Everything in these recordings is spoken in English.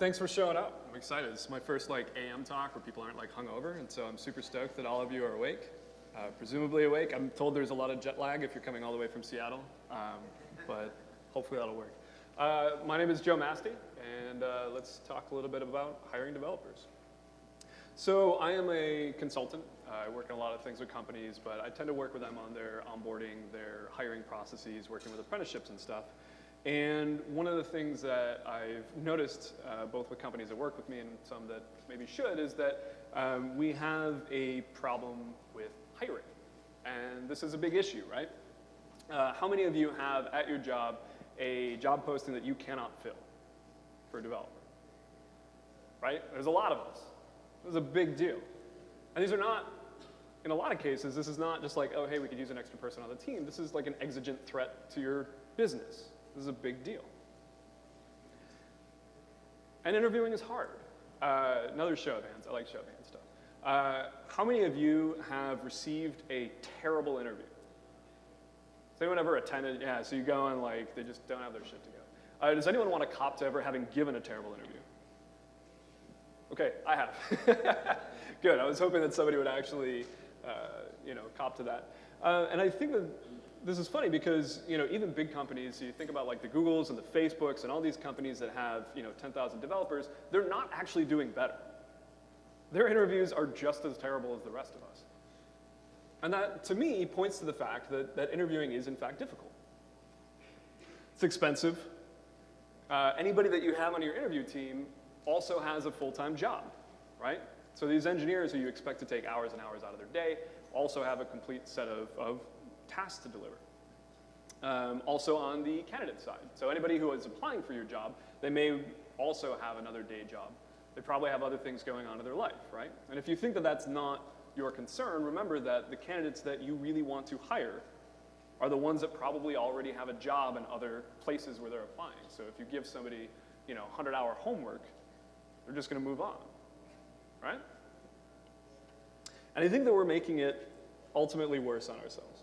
thanks for showing up. I'm excited. This is my first like AM talk where people aren't like hungover, and so I'm super stoked that all of you are awake. Uh, presumably awake. I'm told there's a lot of jet lag if you're coming all the way from Seattle, um, but hopefully that'll work. Uh, my name is Joe Mastey, and uh, let's talk a little bit about hiring developers. So I am a consultant. I work in a lot of things with companies, but I tend to work with them on their onboarding, their hiring processes, working with apprenticeships and stuff. And one of the things that I've noticed, uh, both with companies that work with me and some that maybe should, is that um, we have a problem with hiring. And this is a big issue, right? Uh, how many of you have at your job a job posting that you cannot fill for a developer? Right? There's a lot of us. This is a big deal. And these are not, in a lot of cases, this is not just like, oh, hey, we could use an extra person on the team. This is like an exigent threat to your business. This is a big deal. And interviewing is hard. Uh, another show of hands. I like show of hands stuff. Uh, how many of you have received a terrible interview? Has anyone ever attended? Yeah, so you go and like, they just don't have their shit together. Uh, does anyone want to cop to ever having given a terrible interview? Okay, I have. Good, I was hoping that somebody would actually, uh, you know, cop to that. Uh, and I think that this is funny because, you know, even big companies, you think about like the Googles and the Facebooks and all these companies that have, you know, 10,000 developers, they're not actually doing better. Their interviews are just as terrible as the rest of us. And that, to me, points to the fact that, that interviewing is, in fact, difficult. It's expensive. Uh, anybody that you have on your interview team also has a full-time job, right? So these engineers who you expect to take hours and hours out of their day also have a complete set of, of tasks to deliver. Um, also on the candidate side. So anybody who is applying for your job, they may also have another day job. They probably have other things going on in their life, right? And if you think that that's not your concern, remember that the candidates that you really want to hire are the ones that probably already have a job in other places where they're applying. So if you give somebody, you know, 100-hour homework, they're just going to move on, right? And I think that we're making it ultimately worse on ourselves.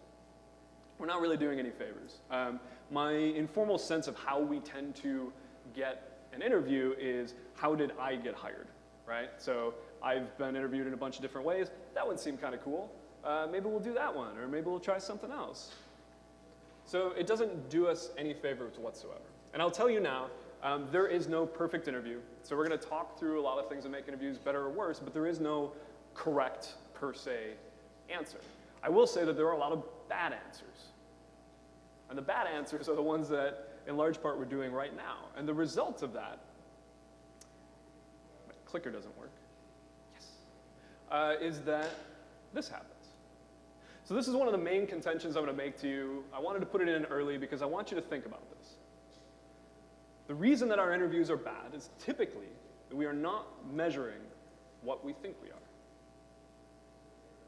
We're not really doing any favors. Um, my informal sense of how we tend to get an interview is how did I get hired, right? So I've been interviewed in a bunch of different ways. That one seemed kind of cool. Uh, maybe we'll do that one, or maybe we'll try something else. So it doesn't do us any favors whatsoever. And I'll tell you now, um, there is no perfect interview. So we're going to talk through a lot of things that make interviews better or worse, but there is no correct, per se, answer. I will say that there are a lot of bad answers. And the bad answers are the ones that, in large part, we're doing right now. And the result of that, my clicker doesn't work, yes, uh, is that this happens. So this is one of the main contentions I'm going to make to you. I wanted to put it in early because I want you to think about this. The reason that our interviews are bad is typically that we are not measuring what we think we are.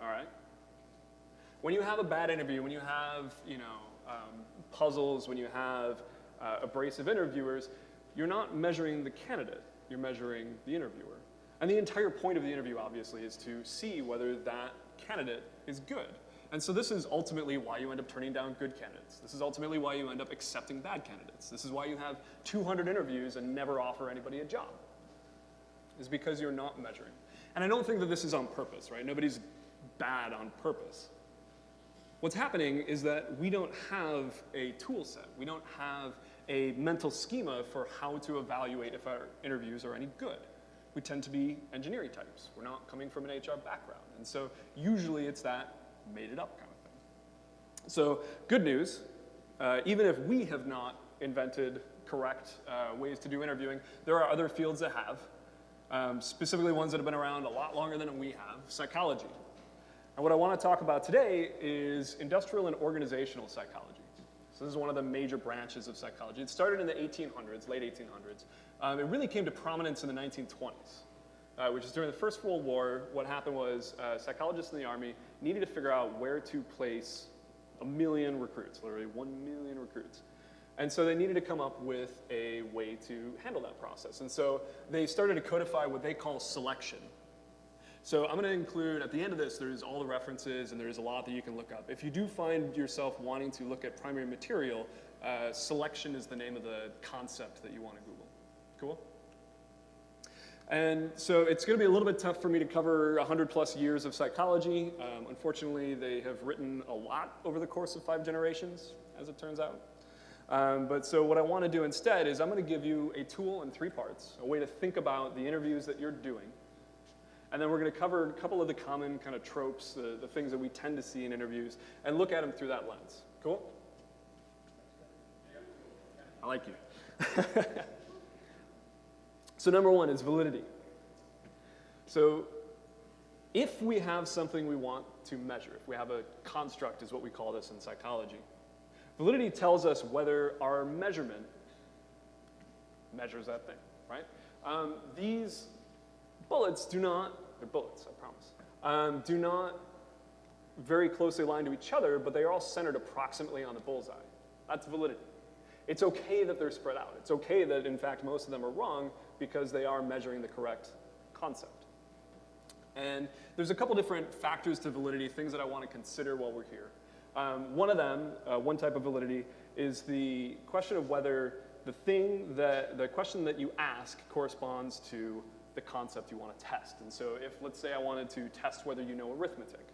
All right? When you have a bad interview, when you have, you know, um, puzzles, when you have uh, abrasive interviewers, you're not measuring the candidate, you're measuring the interviewer. And the entire point of the interview, obviously, is to see whether that candidate is good. And so this is ultimately why you end up turning down good candidates. This is ultimately why you end up accepting bad candidates. This is why you have 200 interviews and never offer anybody a job, is because you're not measuring. And I don't think that this is on purpose, right? Nobody's bad on purpose. What's happening is that we don't have a tool set. We don't have a mental schema for how to evaluate if our interviews are any good. We tend to be engineering types. We're not coming from an HR background. And so usually it's that made it up kind of thing. So good news, uh, even if we have not invented correct uh, ways to do interviewing, there are other fields that have, um, specifically ones that have been around a lot longer than we have, psychology. And what I want to talk about today is industrial and organizational psychology. So this is one of the major branches of psychology. It started in the 1800s, late 1800s. Um, it really came to prominence in the 1920s uh, which is during the First World War, what happened was uh, psychologists in the Army needed to figure out where to place a million recruits, literally one million recruits. And so they needed to come up with a way to handle that process. And so they started to codify what they call selection. So I'm going to include, at the end of this, there's all the references and there's a lot that you can look up. If you do find yourself wanting to look at primary material, uh, selection is the name of the concept that you want to Google. Cool? And so it's going to be a little bit tough for me to cover 100 plus years of psychology. Um, unfortunately, they have written a lot over the course of five generations, as it turns out. Um, but so what I want to do instead is I'm going to give you a tool in three parts, a way to think about the interviews that you're doing. And then we're going to cover a couple of the common kind of tropes, the, the things that we tend to see in interviews, and look at them through that lens. Cool? I like you. so number one is validity. So if we have something we want to measure, if we have a construct is what we call this in psychology, validity tells us whether our measurement measures that thing, right? Um, these bullets do not, they're bullets, I promise, um, do not very closely align to each other, but they are all centered approximately on the bullseye. That's validity. It's okay that they're spread out. It's okay that, in fact, most of them are wrong because they are measuring the correct concept. And there's a couple different factors to validity, things that I want to consider while we're here. Um, one of them, uh, one type of validity, is the question of whether the thing that, the question that you ask corresponds to the concept you want to test. And so if, let's say I wanted to test whether you know arithmetic,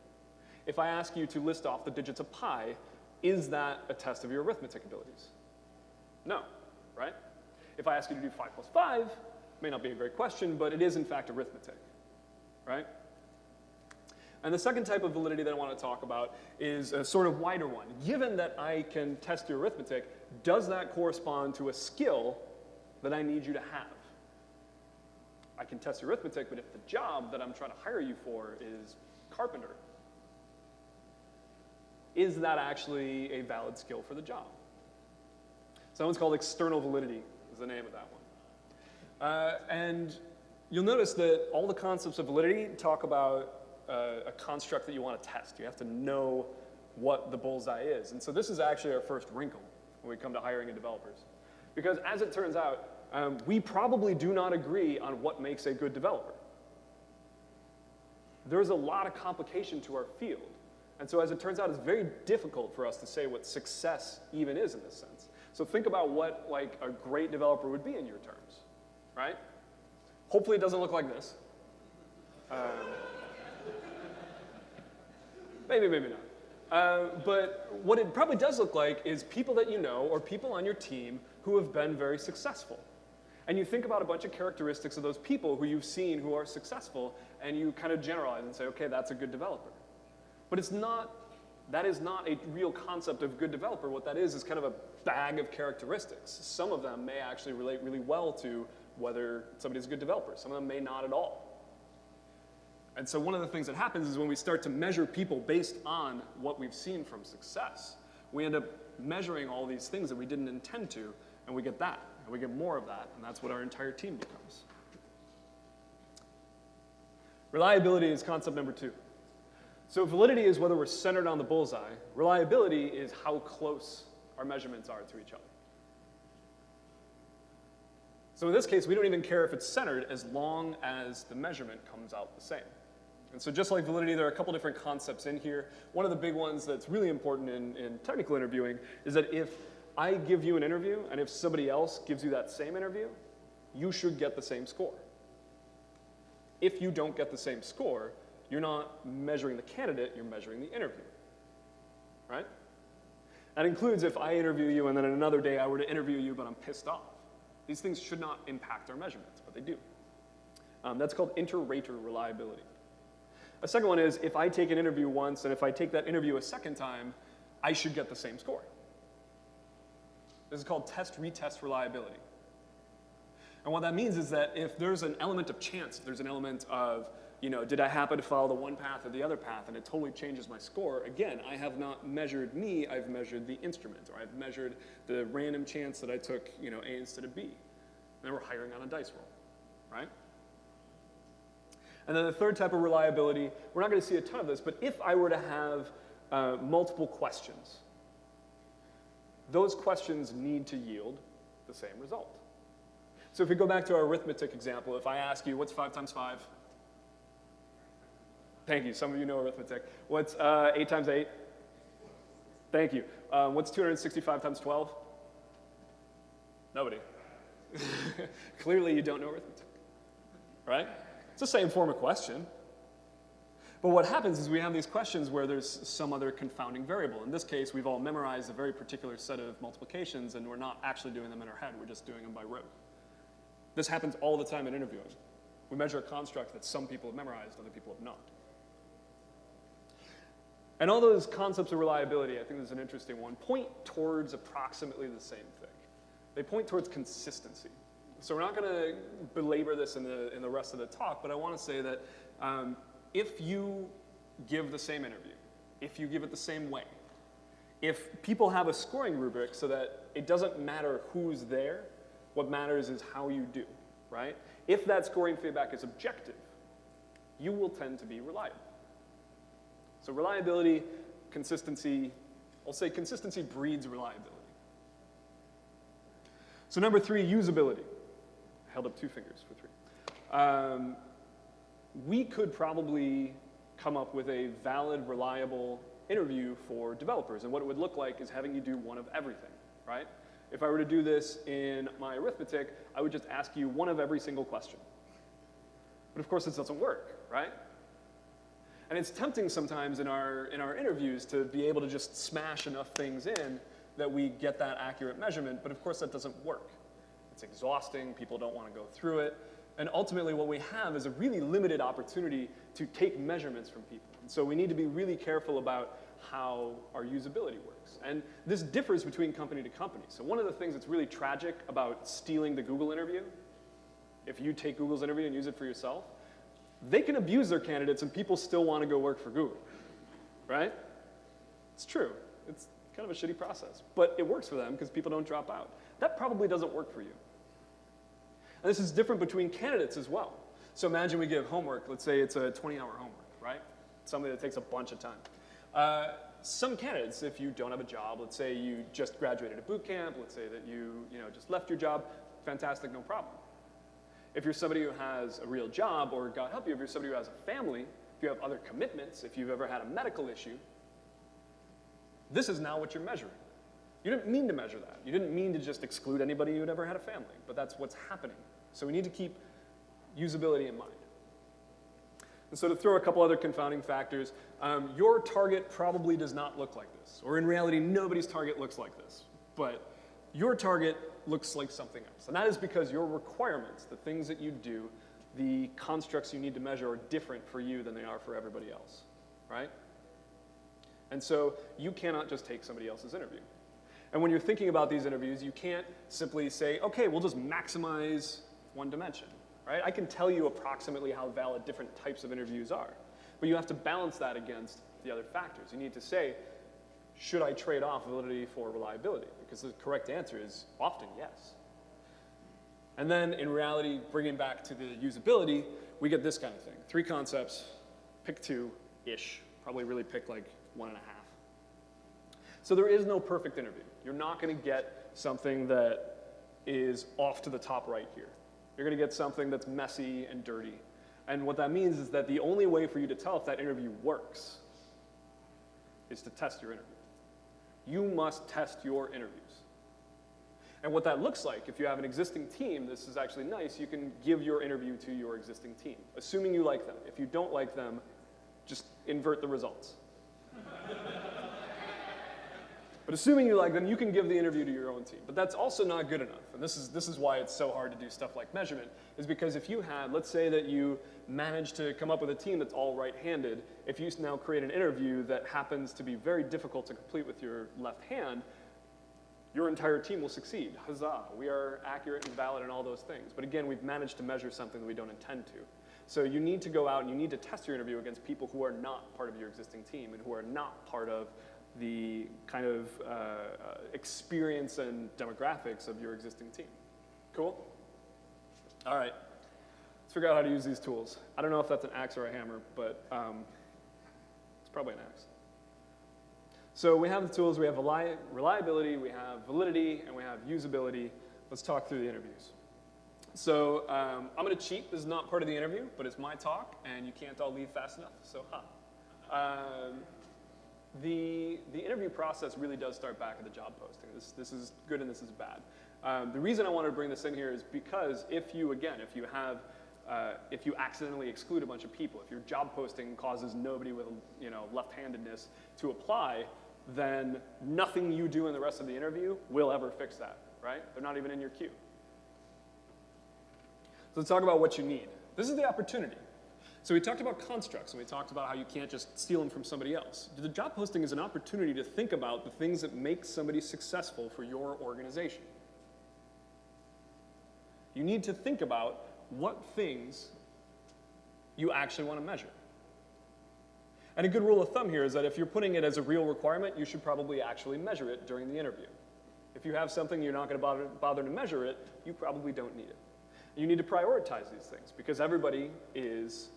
if I ask you to list off the digits of pi, is that a test of your arithmetic abilities? No, right? If I ask you to do 5 plus 5, may not be a great question, but it is in fact arithmetic, right? And the second type of validity that I want to talk about is a sort of wider one. Given that I can test your arithmetic, does that correspond to a skill that I need you to have? I can test arithmetic, but if the job that I'm trying to hire you for is carpenter, is that actually a valid skill for the job? So that one's called external validity is the name of that one. Uh, and you'll notice that all the concepts of validity talk about uh, a construct that you want to test. You have to know what the bullseye is. And so this is actually our first wrinkle when we come to hiring and developers. Because as it turns out, um, we probably do not agree on what makes a good developer. There's a lot of complication to our field. And so as it turns out, it's very difficult for us to say what success even is in this sense. So think about what like a great developer would be in your terms, right? Hopefully it doesn't look like this. Um, maybe, maybe not. Uh, but what it probably does look like is people that you know or people on your team who have been very successful. And you think about a bunch of characteristics of those people who you've seen who are successful, and you kind of generalize and say, okay, that's a good developer. But it's not that is not a real concept of good developer. What that is is kind of a bag of characteristics. Some of them may actually relate really well to whether somebody's a good developer. Some of them may not at all. And so one of the things that happens is when we start to measure people based on what we've seen from success, we end up measuring all these things that we didn't intend to, and we get that, and we get more of that, and that's what our entire team becomes. Reliability is concept number two. So validity is whether we're centered on the bullseye. Reliability is how close our measurements are to each other. So in this case, we don't even care if it's centered as long as the measurement comes out the same. And so just like validity, there are a couple different concepts in here. One of the big ones that's really important in, in technical interviewing is that if I give you an interview and if somebody else gives you that same interview, you should get the same score. If you don't get the same score, you're not measuring the candidate, you're measuring the interview, right? That includes if I interview you and then another day I were to interview you but I'm pissed off. These things should not impact our measurements, but they do. Um, that's called inter-rater reliability. A second one is if I take an interview once and if I take that interview a second time, I should get the same score. This is called test-retest reliability. And what that means is that if there's an element of chance, if there's an element of you know, did I happen to follow the one path or the other path and it totally changes my score? Again, I have not measured me, I've measured the instrument, or I've measured the random chance that I took, you know, A instead of B. And then we're hiring on a dice roll, right? And then the third type of reliability, we're not going to see a ton of this, but if I were to have uh, multiple questions, those questions need to yield the same result. So if we go back to our arithmetic example, if I ask you, what's 5 times 5? Thank you. Some of you know arithmetic. What's uh, 8 times 8? Thank you. Um, what's 265 times 12? Nobody. Clearly you don't know arithmetic. right? It's the same form of question. But what happens is we have these questions where there's some other confounding variable. In this case, we've all memorized a very particular set of multiplications and we're not actually doing them in our head, we're just doing them by rote. This happens all the time in interviewing. We measure a construct that some people have memorized, other people have not. And all those concepts of reliability, I think this is an interesting one, point towards approximately the same thing. They point towards consistency. So we're not going to belabor this in the, in the rest of the talk, but I want to say that um, if you give the same interview, if you give it the same way, if people have a scoring rubric so that it doesn't matter who's there, what matters is how you do, right? If that scoring feedback is objective, you will tend to be reliable. So reliability, consistency, I'll say consistency breeds reliability. So number three, usability. I held up two fingers for three. Um, we could probably come up with a valid, reliable interview for developers. And what it would look like is having you do one of everything, right? If I were to do this in my arithmetic, I would just ask you one of every single question. But of course, this doesn't work, right? And it's tempting sometimes in our, in our interviews to be able to just smash enough things in that we get that accurate measurement, but of course that doesn't work. It's exhausting, people don't want to go through it, and ultimately what we have is a really limited opportunity to take measurements from people. And so we need to be really careful about how our usability works. And this differs between company to company. So one of the things that's really tragic about stealing the Google interview, if you take Google's interview and use it for yourself, they can abuse their candidates and people still want to go work for Google, right? It's true. It's kind of a shitty process, but it works for them because people don't drop out. That probably doesn't work for you. And this is different between candidates as well. So imagine we give homework, let's say it's a 20 hour homework, right? Something that takes a bunch of time. Uh, some candidates, if you don't have a job, let's say you just graduated a boot camp, let's say that you, you know, just left your job, fantastic, no problem. If you're somebody who has a real job, or God help you, if you're somebody who has a family, if you have other commitments, if you've ever had a medical issue, this is now what you're measuring. You didn't mean to measure that. You didn't mean to just exclude anybody who'd ever had a family, but that's what's happening. So we need to keep usability in mind. And so to throw a couple other confounding factors, um, your target probably does not look like this, or in reality, nobody's target looks like this. But your target looks like something else. And that is because your requirements, the things that you do, the constructs you need to measure are different for you than they are for everybody else, right? And so you cannot just take somebody else's interview. And when you're thinking about these interviews, you can't simply say, okay, we'll just maximize one dimension, right? I can tell you approximately how valid different types of interviews are, but you have to balance that against the other factors. You need to say, should I trade off validity for reliability? Because the correct answer is often yes. And then in reality, bringing back to the usability, we get this kind of thing. Three concepts, pick two-ish. Probably really pick like one and a half. So there is no perfect interview. You're not gonna get something that is off to the top right here. You're gonna get something that's messy and dirty. And what that means is that the only way for you to tell if that interview works is to test your interview you must test your interviews. And what that looks like, if you have an existing team, this is actually nice, you can give your interview to your existing team, assuming you like them. If you don't like them, just invert the results. but assuming you like them, you can give the interview to your own team. But that's also not good enough. And this is, this is why it's so hard to do stuff like measurement, is because if you had, let's say that you manage to come up with a team that's all right-handed, if you now create an interview that happens to be very difficult to complete with your left hand, your entire team will succeed. Huzzah, we are accurate and valid in all those things. But again, we've managed to measure something that we don't intend to. So you need to go out and you need to test your interview against people who are not part of your existing team and who are not part of the kind of uh, uh experience and demographics of your existing team. Cool? All right Let's figure out how to use these tools. I don't know if that's an axe or a hammer, but um, it's probably an axe. So we have the tools, we have reliability, we have validity, and we have usability. Let's talk through the interviews. So um, I'm going to cheat. This is not part of the interview, but it's my talk, and you can't all leave fast enough, so ha. Um, the, the interview process really does start back at the job posting. This, this is good and this is bad. Um, the reason I wanted to bring this in here is because if you, again, if you have uh, if you accidentally exclude a bunch of people, if your job posting causes nobody with you know, left-handedness to apply, then nothing you do in the rest of the interview will ever fix that, right? They're not even in your queue. So let's talk about what you need. This is the opportunity. So we talked about constructs, and we talked about how you can't just steal them from somebody else. The job posting is an opportunity to think about the things that make somebody successful for your organization. You need to think about what things you actually want to measure. And a good rule of thumb here is that if you're putting it as a real requirement, you should probably actually measure it during the interview. If you have something you're not going to bother, bother to measure it, you probably don't need it. You need to prioritize these things because everybody is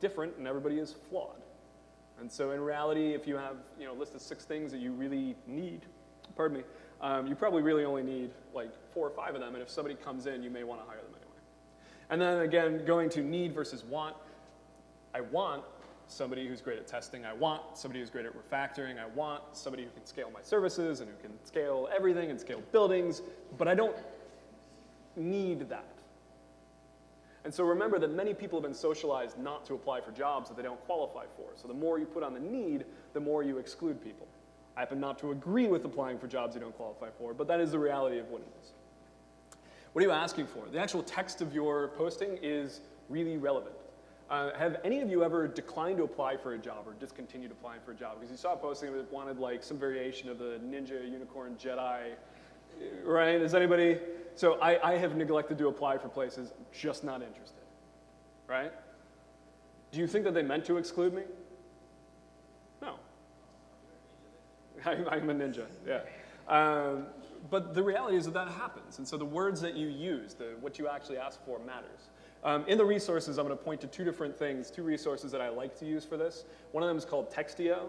different and everybody is flawed. And so in reality, if you have you know, a list of six things that you really need, pardon me, um, you probably really only need like four or five of them, and if somebody comes in, you may want to hire them anyway. And then again, going to need versus want, I want somebody who's great at testing. I want somebody who's great at refactoring. I want somebody who can scale my services and who can scale everything and scale buildings, but I don't need that. And so remember that many people have been socialized not to apply for jobs that they don't qualify for. So the more you put on the need, the more you exclude people. I happen not to agree with applying for jobs you don't qualify for, but that is the reality of what it is. What are you asking for? The actual text of your posting is really relevant. Uh, have any of you ever declined to apply for a job or discontinued applying for a job? Because you saw a posting that wanted like some variation of the Ninja Unicorn Jedi, right? Is anybody? So I, I have neglected to apply for places, just not interested, right? Do you think that they meant to exclude me? No. I'm, I'm a ninja, yeah. Um, but the reality is that that happens. And so the words that you use, the, what you actually ask for matters. Um, in the resources, I'm going to point to two different things, two resources that I like to use for this. One of them is called Textio.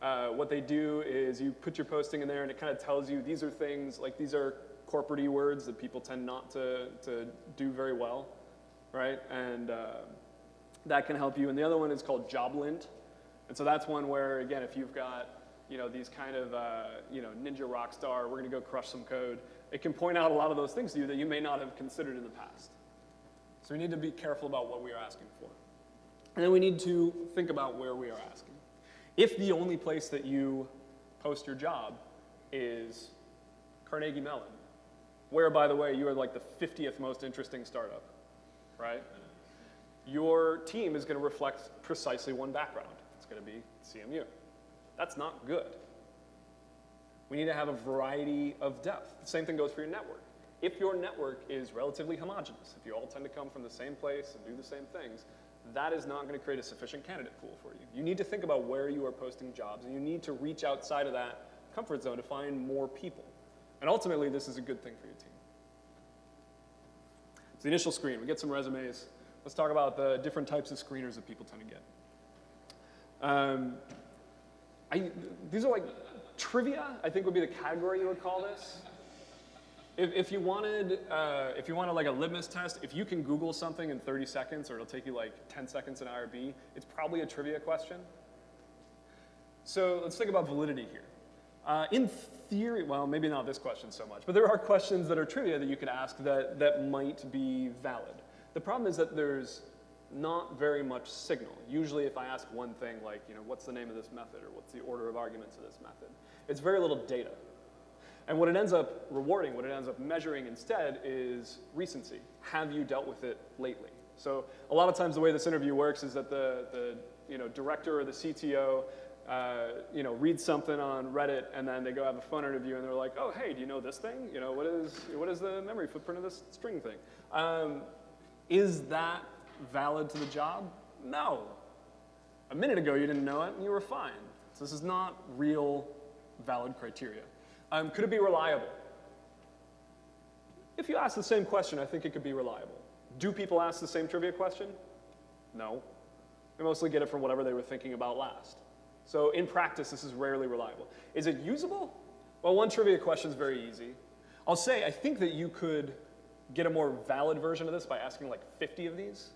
Uh, what they do is you put your posting in there and it kind of tells you these are things, like these are corporate words that people tend not to, to do very well, right? And uh, that can help you. And the other one is called JobLint. And so that's one where, again, if you've got you know, these kind of, uh, you know, ninja rock star, we're going to go crush some code, it can point out a lot of those things to you that you may not have considered in the past. So we need to be careful about what we are asking for. And then we need to think about where we are asking. If the only place that you post your job is Carnegie Mellon, where, by the way, you are like the 50th most interesting startup, right? Your team is going to reflect precisely one background. It's going to be CMU. That's not good. We need to have a variety of depth. The same thing goes for your network. If your network is relatively homogenous, if you all tend to come from the same place and do the same things, that is not going to create a sufficient candidate pool for you. You need to think about where you are posting jobs, and you need to reach outside of that comfort zone to find more people. And ultimately, this is a good thing for your team. It's the initial screen. We get some resumes. Let's talk about the different types of screeners that people tend to get. Um, I, these are like trivia, I think would be the category you would call this. If, if you wanted, uh, if you wanted like a litmus test, if you can Google something in 30 seconds or it'll take you like 10 seconds in IRB, it's probably a trivia question. So let's think about validity here. Uh, in theory, well, maybe not this question so much, but there are questions that are trivia that you could ask that, that might be valid. The problem is that there's not very much signal. Usually if I ask one thing like, you know, what's the name of this method or what's the order of arguments of this method, it's very little data. And what it ends up rewarding, what it ends up measuring instead is recency. Have you dealt with it lately? So a lot of times the way this interview works is that the, the you know, director or the CTO uh, you know, reads something on Reddit and then they go have a phone interview and they're like, oh, hey, do you know this thing? You know, what is, what is the memory footprint of this string thing? Um, is that valid to the job? No. A minute ago you didn't know it and you were fine. So this is not real valid criteria. Um, could it be reliable? If you ask the same question, I think it could be reliable. Do people ask the same trivia question? No. They mostly get it from whatever they were thinking about last. So in practice, this is rarely reliable. Is it usable? Well, one trivia question is very easy. I'll say I think that you could get a more valid version of this by asking like 50 of these.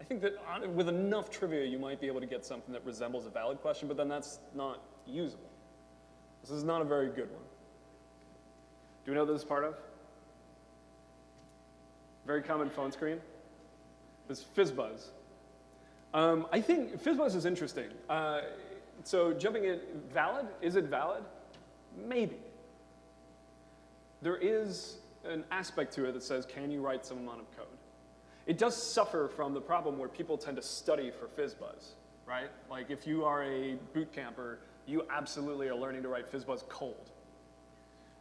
I think that on, with enough trivia, you might be able to get something that resembles a valid question, but then that's not usable. This is not a very good one. Do we know this is part of? Very common phone screen. this FizzBuzz. Um, I think FizzBuzz is interesting. Uh, so jumping in, valid? Is it valid? Maybe. There is an aspect to it that says, can you write some amount of code? It does suffer from the problem where people tend to study for FizzBuzz, right? Like if you are a boot camper, you absolutely are learning to write FizzBuzz cold.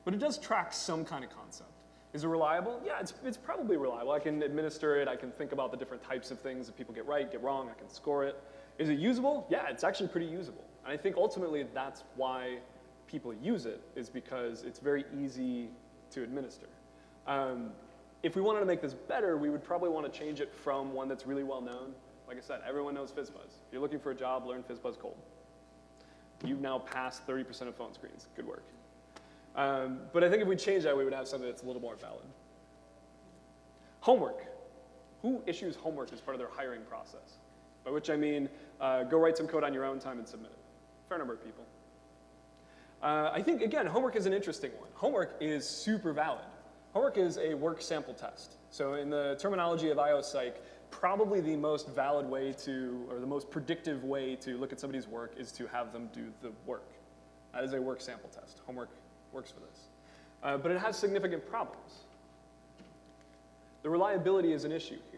But it does track some kind of concept. Is it reliable? Yeah, it's, it's probably reliable. I can administer it. I can think about the different types of things that people get right, get wrong. I can score it. Is it usable? Yeah, it's actually pretty usable. And I think ultimately that's why people use it, is because it's very easy to administer. Um, if we wanted to make this better, we would probably want to change it from one that's really well known. Like I said, everyone knows FizzBuzz. If you're looking for a job, learn FizzBuzz cold. You've now passed 30% of phone screens. Good work. Um, but I think if we change that, we would have something that's a little more valid. Homework. Who issues homework as part of their hiring process? By which I mean, uh, go write some code on your own time and submit it. Fair number of people. Uh, I think, again, homework is an interesting one. Homework is super valid. Homework is a work sample test. So in the terminology of IOPsych, probably the most valid way to, or the most predictive way to look at somebody's work is to have them do the work. That is a work sample test. Homework works for this. Uh, but it has significant problems. The reliability is an issue here.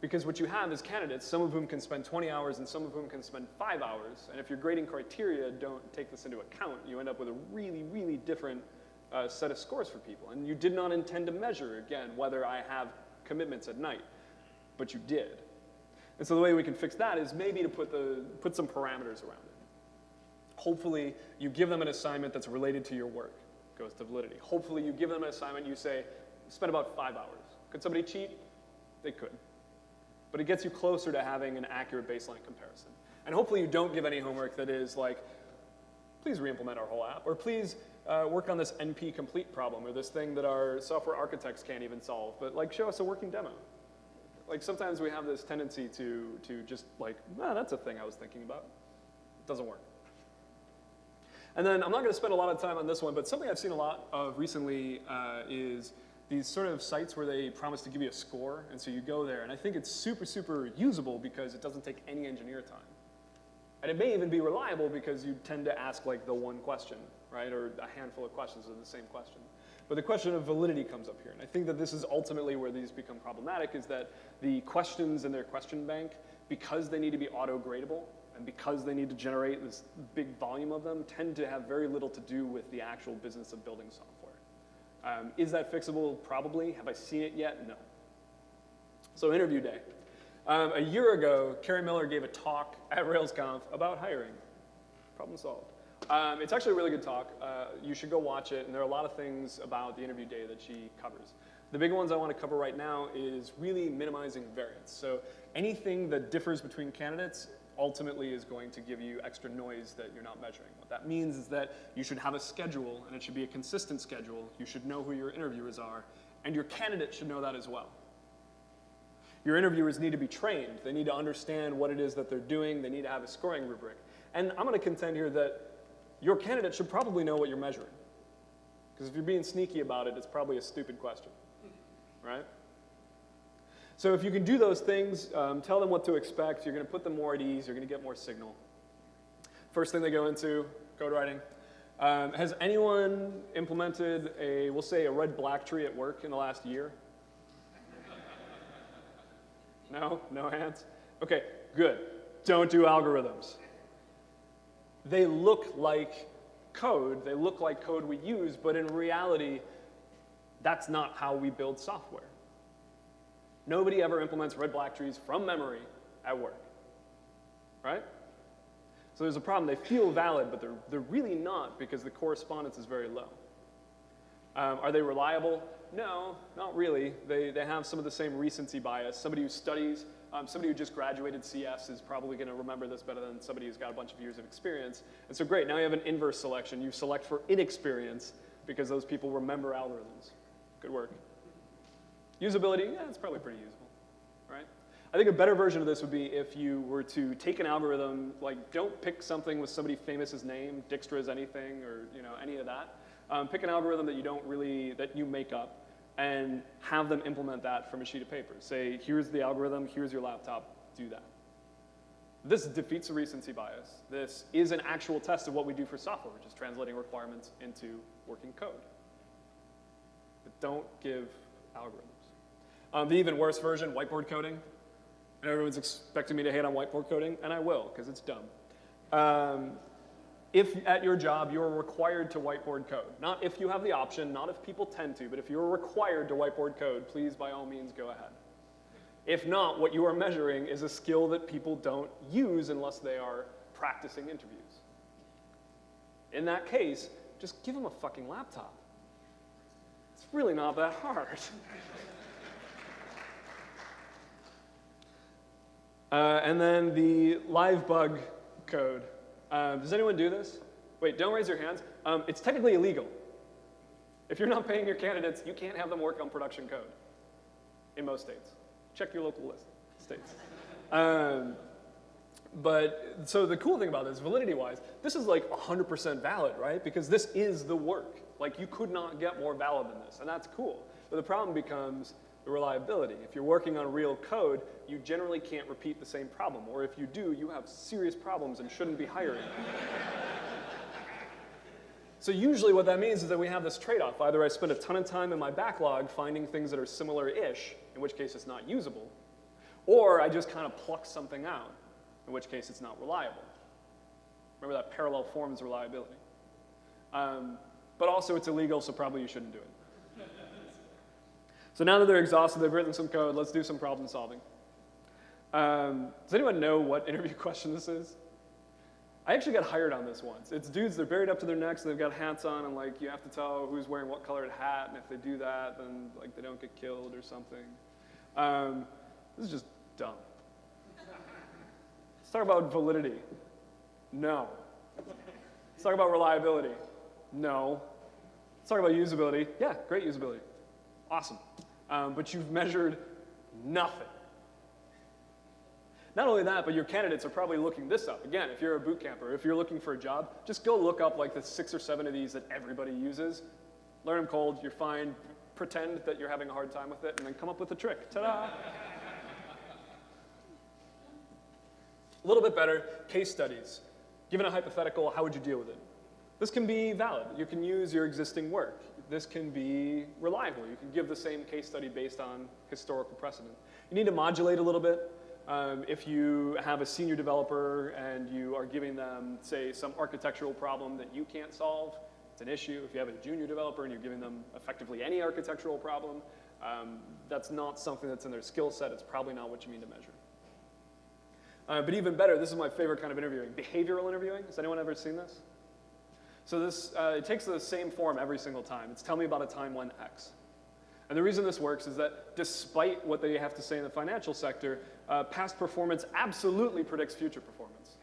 Because what you have is candidates, some of whom can spend 20 hours and some of whom can spend five hours. And if your grading criteria don't take this into account, you end up with a really, really different uh, set of scores for people. And you did not intend to measure, again, whether I have commitments at night, but you did. And so the way we can fix that is maybe to put, the, put some parameters around it. Hopefully, you give them an assignment that's related to your work, goes to validity. Hopefully, you give them an assignment, you say, spend about five hours. Could somebody cheat? They could but it gets you closer to having an accurate baseline comparison. And hopefully you don't give any homework that is like, please re-implement our whole app, or please uh, work on this NP complete problem, or this thing that our software architects can't even solve, but like show us a working demo. Like sometimes we have this tendency to, to just like, ah, that's a thing I was thinking about. It doesn't work. And then I'm not gonna spend a lot of time on this one, but something I've seen a lot of recently uh, is these sort of sites where they promise to give you a score, and so you go there. And I think it's super, super usable because it doesn't take any engineer time. And it may even be reliable because you tend to ask like the one question, right? Or a handful of questions of the same question. But the question of validity comes up here. And I think that this is ultimately where these become problematic is that the questions in their question bank, because they need to be auto-gradable, and because they need to generate this big volume of them, tend to have very little to do with the actual business of building software. Um, is that fixable? Probably. Have I seen it yet? No. So interview day. Um, a year ago, Kerri Miller gave a talk at RailsConf about hiring. Problem solved. Um, it's actually a really good talk. Uh, you should go watch it, and there are a lot of things about the interview day that she covers. The big ones I want to cover right now is really minimizing variance. So anything that differs between candidates ultimately is going to give you extra noise that you're not measuring. What that means is that you should have a schedule, and it should be a consistent schedule. You should know who your interviewers are, and your candidate should know that as well. Your interviewers need to be trained. They need to understand what it is that they're doing. They need to have a scoring rubric. And I'm going to contend here that your candidate should probably know what you're measuring. Because if you're being sneaky about it, it's probably a stupid question, right? So if you can do those things, um, tell them what to expect, you're going to put them more at ease, you're going to get more signal. First thing they go into, code writing. Um, has anyone implemented a, we'll say, a red black tree at work in the last year? no? No hands? Okay, good. Don't do algorithms. They look like code, they look like code we use, but in reality, that's not how we build software. Nobody ever implements red black trees from memory at work, right? So there's a problem. They feel valid, but they're, they're really not because the correspondence is very low. Um, are they reliable? No, not really. They, they have some of the same recency bias. Somebody who studies, um, somebody who just graduated CS is probably going to remember this better than somebody who's got a bunch of years of experience. And so great, now you have an inverse selection. You select for inexperience because those people remember algorithms. Good work. Usability, yeah, it's probably pretty usable, right? I think a better version of this would be if you were to take an algorithm, like don't pick something with somebody famous's name, Dijkstra's anything, or you know any of that. Um, pick an algorithm that you don't really, that you make up, and have them implement that from a sheet of paper. Say, here's the algorithm, here's your laptop, do that. This defeats the recency bias. This is an actual test of what we do for software, which is translating requirements into working code. But don't give algorithms. Um, the even worse version, whiteboard coding. And everyone's expecting me to hate on whiteboard coding, and I will, because it's dumb. Um, if at your job you're required to whiteboard code, not if you have the option, not if people tend to, but if you're required to whiteboard code, please by all means go ahead. If not, what you are measuring is a skill that people don't use unless they are practicing interviews. In that case, just give them a fucking laptop. It's really not that hard. uh, and then the live bug code. Um, does anyone do this? Wait, don't raise your hands. Um, it's technically illegal. If you're not paying your candidates, you can't have them work on production code in most states. Check your local list, states. Um, but so the cool thing about this, validity-wise, this is like 100% valid, right? Because this is the work. Like you could not get more valid than this, and that's cool. But the problem becomes the reliability. If you're working on real code, you generally can't repeat the same problem. Or if you do, you have serious problems and shouldn't be hiring. so usually what that means is that we have this trade-off. Either I spend a ton of time in my backlog finding things that are similar-ish, in which case it's not usable, or I just kind of pluck something out, in which case it's not reliable. Remember that parallel forms reliability. Um, but also it's illegal, so probably you shouldn't do it. So now that they're exhausted, they've written some code, let's do some problem solving. Um, does anyone know what interview question this is? I actually got hired on this once. It's dudes, they're buried up to their necks, and they've got hats on, and like you have to tell who's wearing what colored hat, and if they do that, then like they don't get killed or something. Um, this is just dumb. Let's talk about validity. No. Let's talk about reliability. No. Let's talk about usability. Yeah, great usability. Awesome um, but you've measured nothing. Not only that, but your candidates are probably looking this up. Again, if you're a boot camper, if you're looking for a job, just go look up like the six or seven of these that everybody uses. Learn them cold, you're fine. Pretend that you're having a hard time with it, and then come up with a trick. Ta-da! a little bit better, case studies. Given a hypothetical, how would you deal with it? This can be valid. You can use your existing work this can be reliable. You can give the same case study based on historical precedent. You need to modulate a little bit. Um, if you have a senior developer and you are giving them, say, some architectural problem that you can't solve, it's an issue. If you have a junior developer and you're giving them effectively any architectural problem, um, that's not something that's in their skill set. It's probably not what you mean to measure. Uh, but even better, this is my favorite kind of interviewing, behavioral interviewing. Has anyone ever seen this? So this, uh, it takes the same form every single time. It's tell me about a time when X. And the reason this works is that despite what they have to say in the financial sector, uh, past performance absolutely predicts future performance.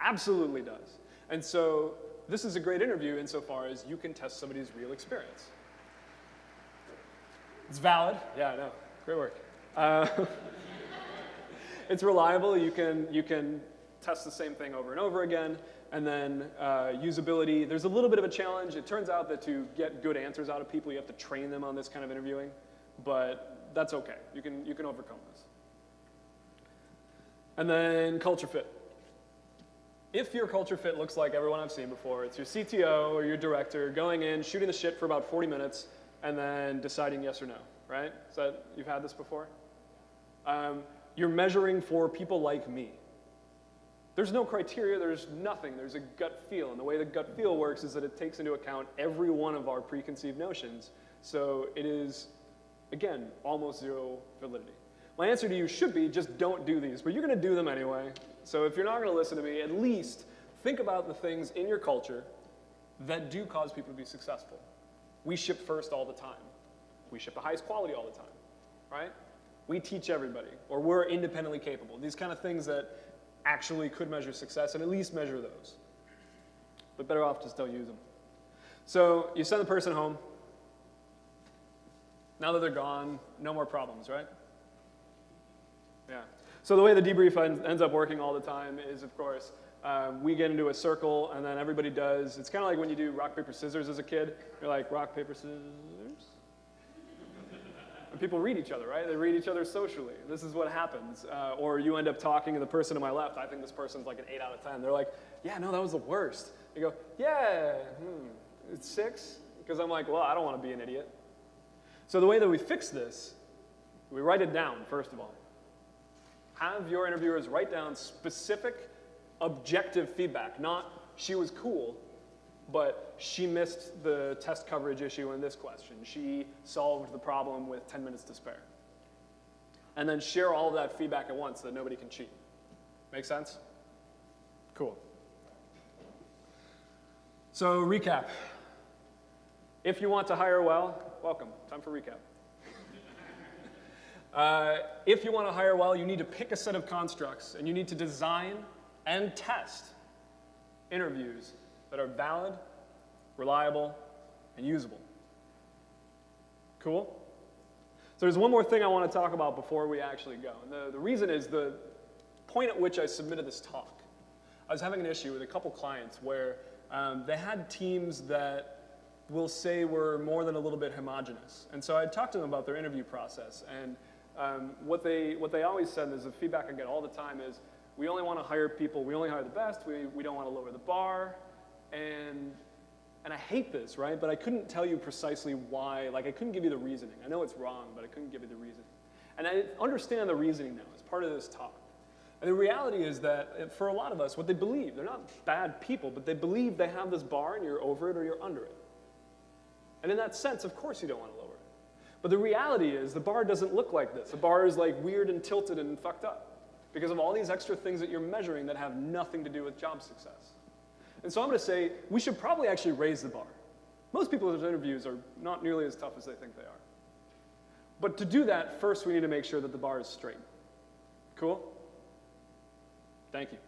Absolutely does. And so this is a great interview insofar as you can test somebody's real experience. It's valid. Yeah, I know. Great work. Uh, it's reliable. You can, you can test the same thing over and over again. And then uh, usability, there's a little bit of a challenge. It turns out that to get good answers out of people, you have to train them on this kind of interviewing, but that's okay. You can, you can overcome this. And then culture fit. If your culture fit looks like everyone I've seen before, it's your CTO or your director going in, shooting the shit for about 40 minutes, and then deciding yes or no, right? That, you've had this before? Um, you're measuring for people like me. There's no criteria, there's nothing, there's a gut feel. And the way the gut feel works is that it takes into account every one of our preconceived notions. So it is, again, almost zero validity. My answer to you should be just don't do these, but you're gonna do them anyway. So if you're not gonna listen to me, at least think about the things in your culture that do cause people to be successful. We ship first all the time. We ship the highest quality all the time, right? We teach everybody, or we're independently capable. These kind of things that actually could measure success and at least measure those. But better off just don't use them. So you send the person home. Now that they're gone, no more problems, right? Yeah. So the way the debrief ends up working all the time is, of course, um, we get into a circle and then everybody does. It's kind of like when you do rock, paper, scissors as a kid. You're like, rock, paper, scissors. And people read each other, right? They read each other socially. This is what happens. Uh, or you end up talking to the person to my left. I think this person's like an 8 out of 10. They're like, yeah, no, that was the worst. You go, yeah, hmm, it's 6? Because I'm like, well, I don't want to be an idiot. So the way that we fix this, we write it down, first of all. Have your interviewers write down specific objective feedback, not she was cool, but she missed the test coverage issue in this question. She solved the problem with 10 minutes to spare. And then share all of that feedback at once so that nobody can cheat. Make sense? Cool. So recap. If you want to hire well, welcome. Time for recap. uh, if you want to hire well, you need to pick a set of constructs and you need to design and test interviews that are valid, reliable, and usable. Cool? So there's one more thing I want to talk about before we actually go. And the, the reason is the point at which I submitted this talk. I was having an issue with a couple clients where um, they had teams that will say were more than a little bit homogenous. And so I talked to them about their interview process. And um, what, they, what they always said is the feedback I get all the time is, we only want to hire people, we only hire the best, we, we don't want to lower the bar. And, and I hate this, right? But I couldn't tell you precisely why, like I couldn't give you the reasoning. I know it's wrong, but I couldn't give you the reasoning. And I understand the reasoning now as part of this talk. And the reality is that uh, for a lot of us, what they believe, they're not bad people, but they believe they have this bar and you're over it or you're under it. And in that sense, of course you don't want to lower it. But the reality is the bar doesn't look like this. The bar is like weird and tilted and fucked up because of all these extra things that you're measuring that have nothing to do with job success. And so I'm going to say we should probably actually raise the bar. Most people's interviews are not nearly as tough as they think they are. But to do that, first we need to make sure that the bar is straight. Cool? Thank you.